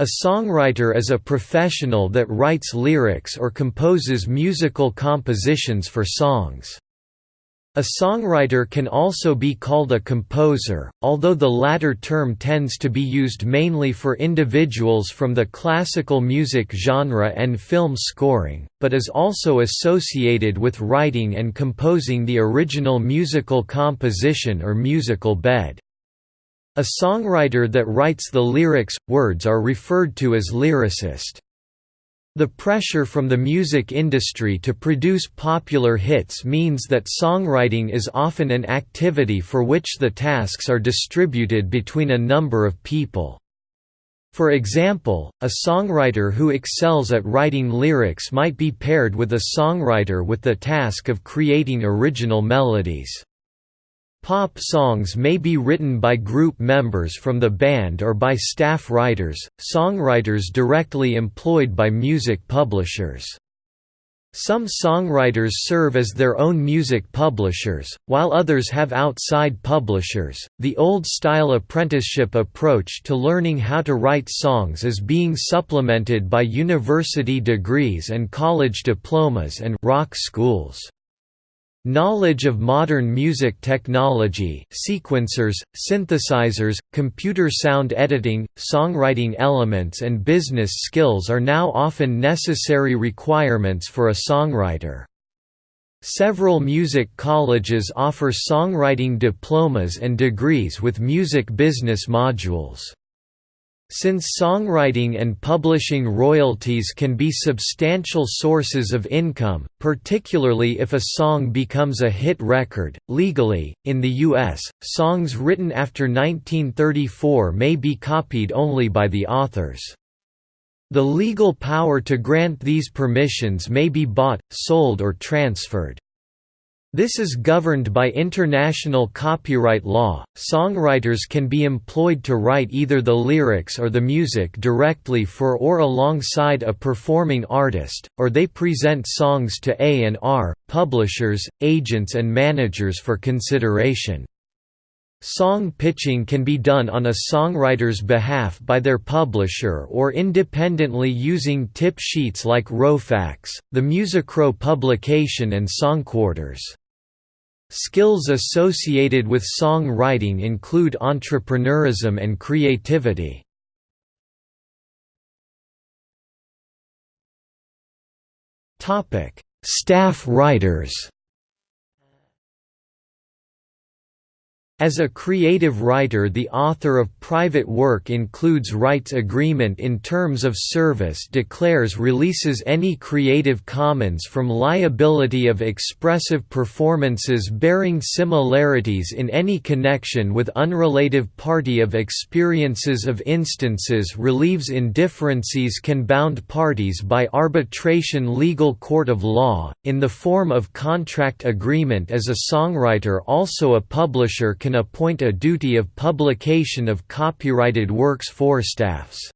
A songwriter is a professional that writes lyrics or composes musical compositions for songs. A songwriter can also be called a composer, although the latter term tends to be used mainly for individuals from the classical music genre and film scoring, but is also associated with writing and composing the original musical composition or musical bed. A songwriter that writes the lyrics, words are referred to as lyricist. The pressure from the music industry to produce popular hits means that songwriting is often an activity for which the tasks are distributed between a number of people. For example, a songwriter who excels at writing lyrics might be paired with a songwriter with the task of creating original melodies. Pop songs may be written by group members from the band or by staff writers, songwriters directly employed by music publishers. Some songwriters serve as their own music publishers, while others have outside publishers. The old style apprenticeship approach to learning how to write songs is being supplemented by university degrees and college diplomas and rock schools. Knowledge of modern music technology sequencers, synthesizers, computer sound editing, songwriting elements and business skills are now often necessary requirements for a songwriter. Several music colleges offer songwriting diplomas and degrees with music business modules. Since songwriting and publishing royalties can be substantial sources of income, particularly if a song becomes a hit record, legally, in the U.S., songs written after 1934 may be copied only by the authors. The legal power to grant these permissions may be bought, sold or transferred. This is governed by international copyright law. Songwriters can be employed to write either the lyrics or the music directly for or alongside a performing artist, or they present songs to A&R, publishers, agents and managers for consideration. Song pitching can be done on a songwriter's behalf by their publisher or independently using tip sheets like Rowfax, the MusicRow publication and Songquarters. Skills associated with song writing include entrepreneurism and creativity. Staff writers As a creative writer the author of private work includes rights agreement in terms of service declares releases any Creative Commons from liability of expressive performances bearing similarities in any connection with unrelated party of experiences of instances. Relieves indifferences can bound parties by arbitration legal court of law, in the form of contract agreement. As a songwriter also a publisher can appoint a duty of publication of copyrighted works for staffs.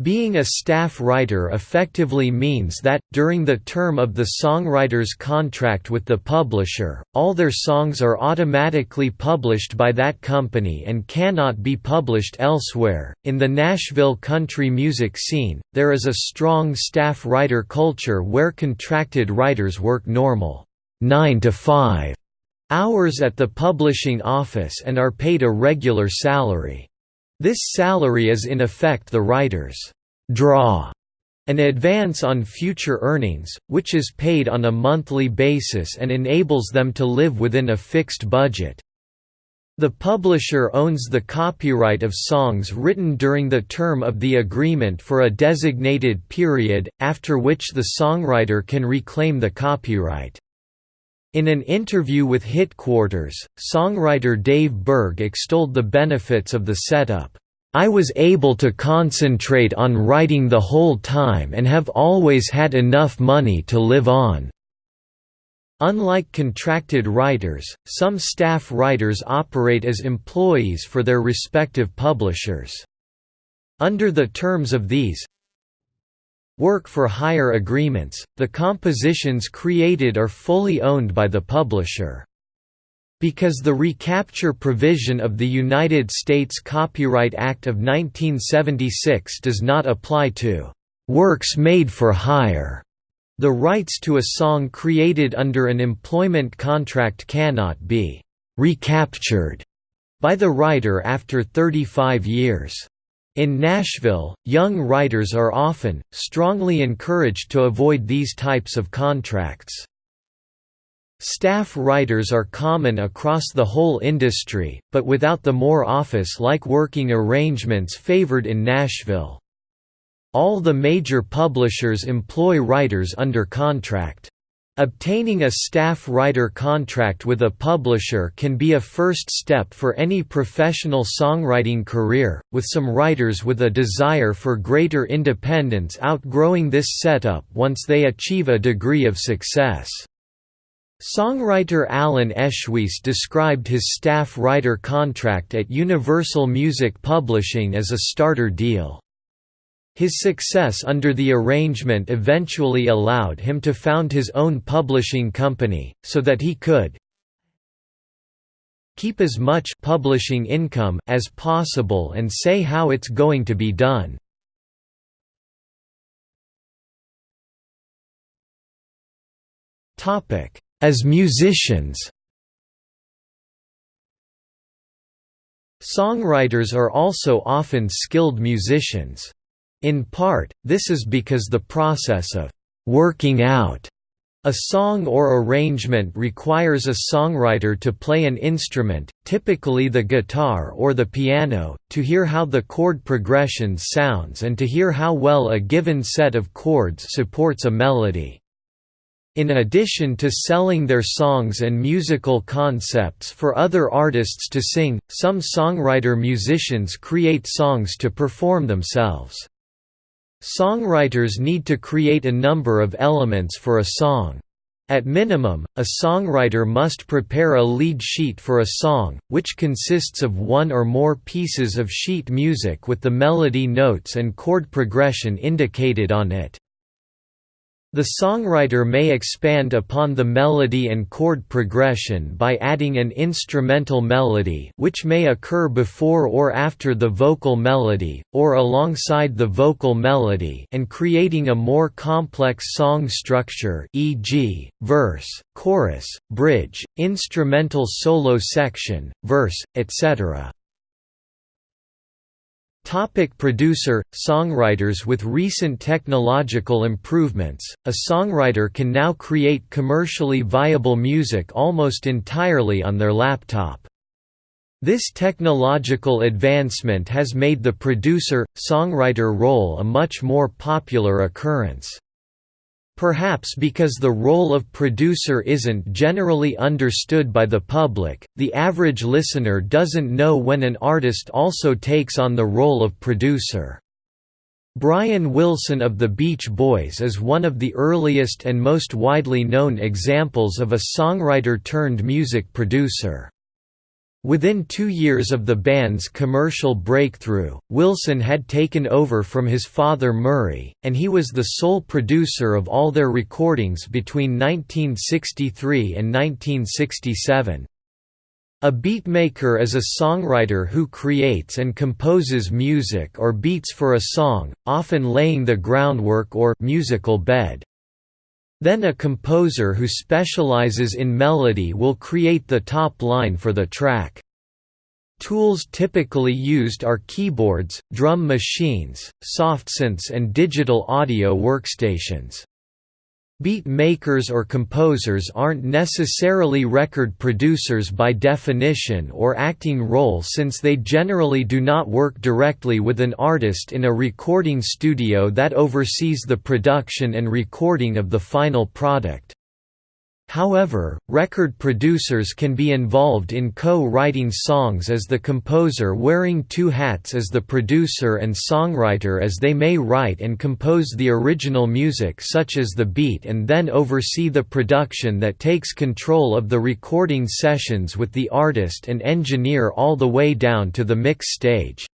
Being a staff writer effectively means that, during the term of the songwriter's contract with the publisher, all their songs are automatically published by that company and cannot be published elsewhere. In the Nashville country music scene, there is a strong staff writer culture where contracted writers work normal 9 to 5 hours at the publishing office and are paid a regular salary. This salary is in effect the writer's draw, an advance on future earnings, which is paid on a monthly basis and enables them to live within a fixed budget. The publisher owns the copyright of songs written during the term of the agreement for a designated period, after which the songwriter can reclaim the copyright. In an interview with Hitquarters, songwriter Dave Berg extolled the benefits of the setup. I was able to concentrate on writing the whole time and have always had enough money to live on. Unlike contracted writers, some staff writers operate as employees for their respective publishers. Under the terms of these, work for hire agreements, the compositions created are fully owned by the publisher. Because the recapture provision of the United States Copyright Act of 1976 does not apply to works made for hire. The rights to a song created under an employment contract cannot be recaptured by the writer after 35 years. In Nashville, young writers are often, strongly encouraged to avoid these types of contracts. Staff writers are common across the whole industry, but without the more office-like working arrangements favored in Nashville. All the major publishers employ writers under contract. Obtaining a staff writer contract with a publisher can be a first step for any professional songwriting career, with some writers with a desire for greater independence outgrowing this setup once they achieve a degree of success. Songwriter Alan Eschweiss described his staff writer contract at Universal Music Publishing as a starter deal. His success under the arrangement eventually allowed him to found his own publishing company, so that he could keep as much publishing income as possible and say how it's going to be done. As musicians Songwriters are also often skilled musicians. In part, this is because the process of «working out» a song or arrangement requires a songwriter to play an instrument, typically the guitar or the piano, to hear how the chord progression sounds and to hear how well a given set of chords supports a melody. In addition to selling their songs and musical concepts for other artists to sing, some songwriter-musicians create songs to perform themselves. Songwriters need to create a number of elements for a song. At minimum, a songwriter must prepare a lead sheet for a song, which consists of one or more pieces of sheet music with the melody notes and chord progression indicated on it. The songwriter may expand upon the melody and chord progression by adding an instrumental melody which may occur before or after the vocal melody, or alongside the vocal melody and creating a more complex song structure e.g., verse, chorus, bridge, instrumental solo section, verse, etc. Topic producer Songwriters With recent technological improvements, a songwriter can now create commercially viable music almost entirely on their laptop. This technological advancement has made the producer-songwriter role a much more popular occurrence. Perhaps because the role of producer isn't generally understood by the public, the average listener doesn't know when an artist also takes on the role of producer. Brian Wilson of the Beach Boys is one of the earliest and most widely known examples of a songwriter turned music producer. Within two years of the band's commercial breakthrough, Wilson had taken over from his father Murray, and he was the sole producer of all their recordings between 1963 and 1967. A beatmaker is a songwriter who creates and composes music or beats for a song, often laying the groundwork or musical bed. Then a composer who specializes in melody will create the top line for the track. Tools typically used are keyboards, drum machines, softsynths and digital audio workstations. Beat makers or composers aren't necessarily record producers by definition or acting role since they generally do not work directly with an artist in a recording studio that oversees the production and recording of the final product. However, record producers can be involved in co-writing songs as the composer wearing two hats as the producer and songwriter as they may write and compose the original music such as the beat and then oversee the production that takes control of the recording sessions with the artist and engineer all the way down to the mix stage.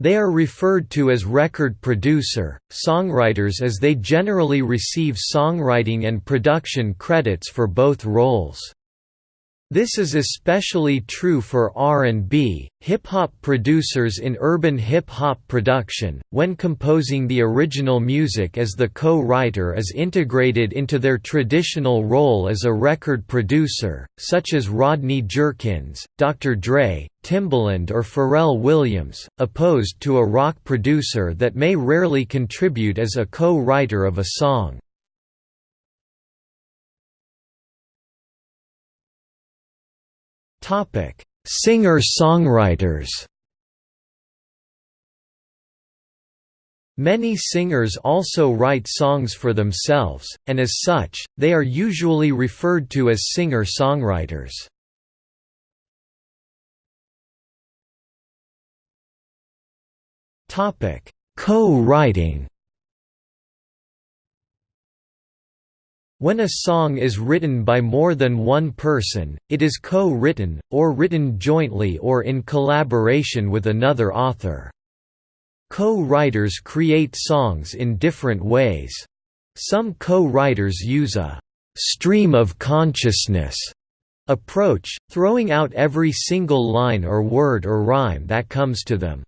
They are referred to as record producer, songwriters as they generally receive songwriting and production credits for both roles. This is especially true for R&B, hip-hop producers in urban hip-hop production, when composing the original music as the co-writer is integrated into their traditional role as a record producer, such as Rodney Jerkins, Dr. Dre, Timbaland or Pharrell Williams, opposed to a rock producer that may rarely contribute as a co-writer of a song. Topic: Singer-songwriters. Many singers also write songs for themselves, and as such, they are usually referred to as singer-songwriters. Co-writing When a song is written by more than one person, it is co-written, or written jointly or in collaboration with another author. Co-writers create songs in different ways. Some co-writers use a «stream of consciousness» approach, throwing out every single line or word or rhyme that comes to them.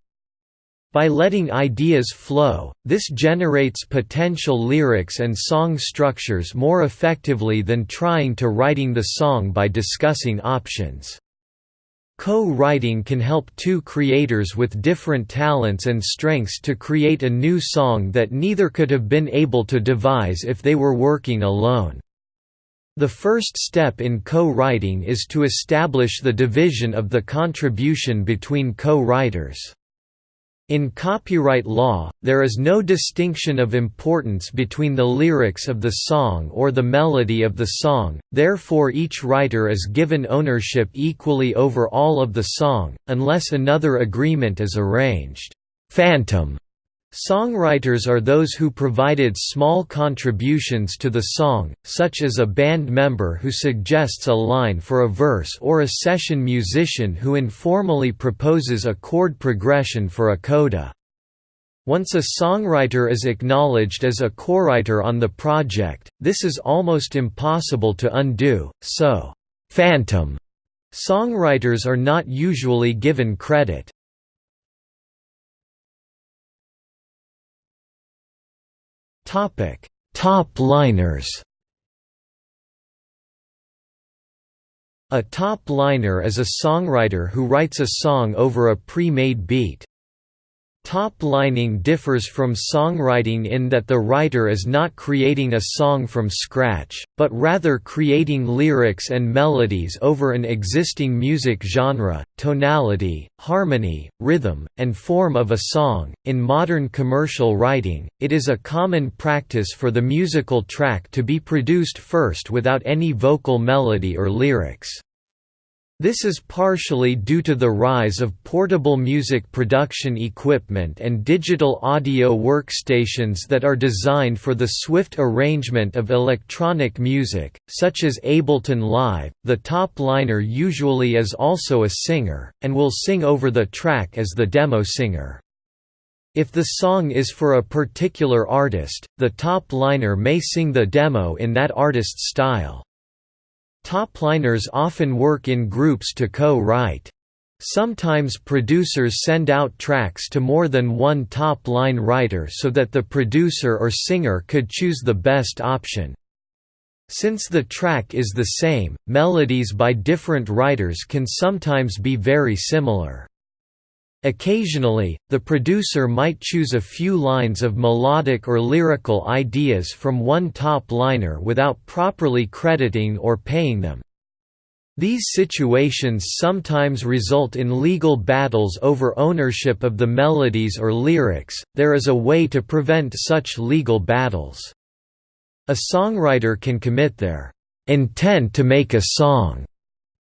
By letting ideas flow, this generates potential lyrics and song structures more effectively than trying to writing the song by discussing options. Co-writing can help two creators with different talents and strengths to create a new song that neither could have been able to devise if they were working alone. The first step in co-writing is to establish the division of the contribution between co-writers. In copyright law, there is no distinction of importance between the lyrics of the song or the melody of the song, therefore each writer is given ownership equally over all of the song, unless another agreement is arranged. Phantom Songwriters are those who provided small contributions to the song, such as a band member who suggests a line for a verse or a session musician who informally proposes a chord progression for a coda. Once a songwriter is acknowledged as a co-writer on the project, this is almost impossible to undo, so, phantom songwriters are not usually given credit. Topic: Top liners. A top liner is a songwriter who writes a song over a pre-made beat. Top-lining differs from songwriting in that the writer is not creating a song from scratch, but rather creating lyrics and melodies over an existing music genre, tonality, harmony, rhythm, and form of a song. In modern commercial writing, it is a common practice for the musical track to be produced first without any vocal melody or lyrics. This is partially due to the rise of portable music production equipment and digital audio workstations that are designed for the swift arrangement of electronic music, such as Ableton Live. The top liner usually is also a singer, and will sing over the track as the demo singer. If the song is for a particular artist, the top liner may sing the demo in that artist's style. Topliners often work in groups to co-write. Sometimes producers send out tracks to more than one top-line writer so that the producer or singer could choose the best option. Since the track is the same, melodies by different writers can sometimes be very similar. Occasionally, the producer might choose a few lines of melodic or lyrical ideas from one top liner without properly crediting or paying them. These situations sometimes result in legal battles over ownership of the melodies or lyrics. There is a way to prevent such legal battles. A songwriter can commit their intent to make a song,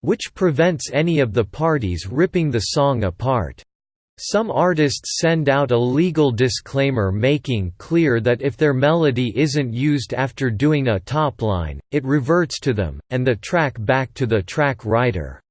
which prevents any of the parties ripping the song apart. Some artists send out a legal disclaimer making clear that if their melody isn't used after doing a top line, it reverts to them, and the track back to the track writer.